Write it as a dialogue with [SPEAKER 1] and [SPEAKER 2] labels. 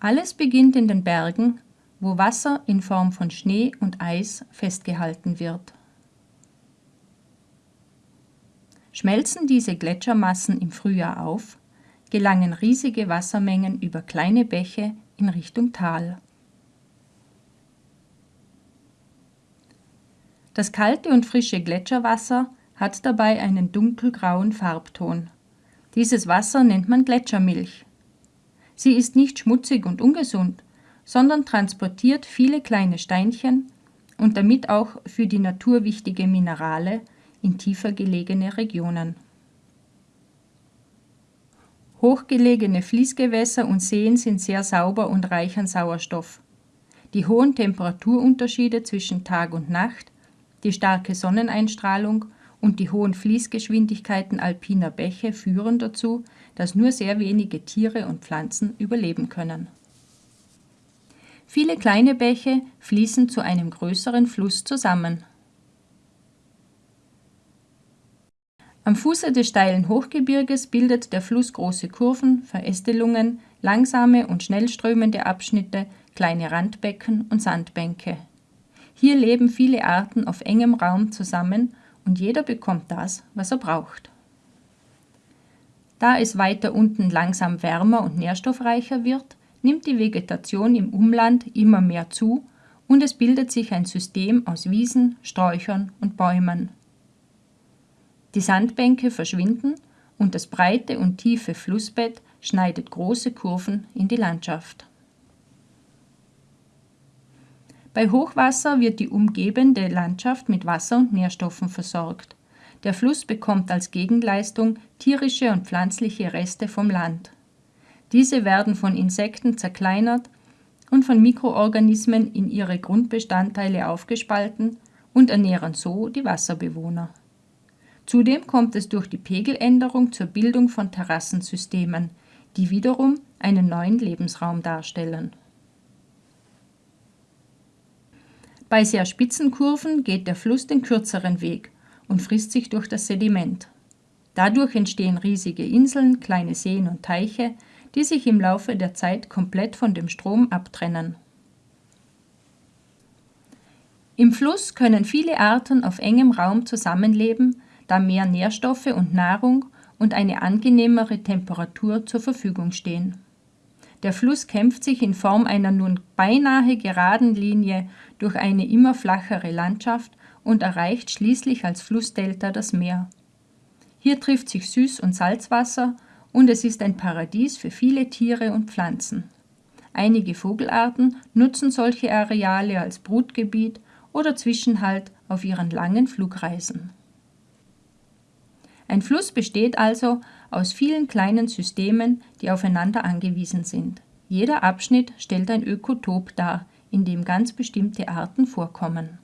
[SPEAKER 1] Alles beginnt in den Bergen, wo Wasser in Form von Schnee und Eis festgehalten wird. Schmelzen diese Gletschermassen im Frühjahr auf, gelangen riesige Wassermengen über kleine Bäche in Richtung Tal. Das kalte und frische Gletscherwasser hat dabei einen dunkelgrauen Farbton. Dieses Wasser nennt man Gletschermilch. Sie ist nicht schmutzig und ungesund, sondern transportiert viele kleine Steinchen und damit auch für die Natur wichtige Minerale in tiefer gelegene Regionen. Hochgelegene Fließgewässer und Seen sind sehr sauber und reich an Sauerstoff. Die hohen Temperaturunterschiede zwischen Tag und Nacht, die starke Sonneneinstrahlung und die hohen Fließgeschwindigkeiten alpiner Bäche führen dazu, dass nur sehr wenige Tiere und Pflanzen überleben können. Viele kleine Bäche fließen zu einem größeren Fluss zusammen. Am Fuße des steilen Hochgebirges bildet der Fluss große Kurven, Verästelungen, langsame und schnell strömende Abschnitte, kleine Randbecken und Sandbänke. Hier leben viele Arten auf engem Raum zusammen und jeder bekommt das, was er braucht. Da es weiter unten langsam wärmer und nährstoffreicher wird, nimmt die Vegetation im Umland immer mehr zu und es bildet sich ein System aus Wiesen, Sträuchern und Bäumen. Die Sandbänke verschwinden und das breite und tiefe Flussbett schneidet große Kurven in die Landschaft. Bei Hochwasser wird die umgebende Landschaft mit Wasser und Nährstoffen versorgt. Der Fluss bekommt als Gegenleistung tierische und pflanzliche Reste vom Land. Diese werden von Insekten zerkleinert und von Mikroorganismen in ihre Grundbestandteile aufgespalten und ernähren so die Wasserbewohner. Zudem kommt es durch die Pegeländerung zur Bildung von Terrassensystemen, die wiederum einen neuen Lebensraum darstellen. Bei sehr spitzen Kurven geht der Fluss den kürzeren Weg und frisst sich durch das Sediment. Dadurch entstehen riesige Inseln, kleine Seen und Teiche, die sich im Laufe der Zeit komplett von dem Strom abtrennen. Im Fluss können viele Arten auf engem Raum zusammenleben, da mehr Nährstoffe und Nahrung und eine angenehmere Temperatur zur Verfügung stehen. Der Fluss kämpft sich in Form einer nun beinahe geraden Linie durch eine immer flachere Landschaft und erreicht schließlich als Flussdelta das Meer. Hier trifft sich Süß- und Salzwasser und es ist ein Paradies für viele Tiere und Pflanzen. Einige Vogelarten nutzen solche Areale als Brutgebiet oder Zwischenhalt auf ihren langen Flugreisen. Ein Fluss besteht also aus vielen kleinen Systemen, die aufeinander angewiesen sind. Jeder Abschnitt stellt ein Ökotop dar, in dem ganz bestimmte Arten vorkommen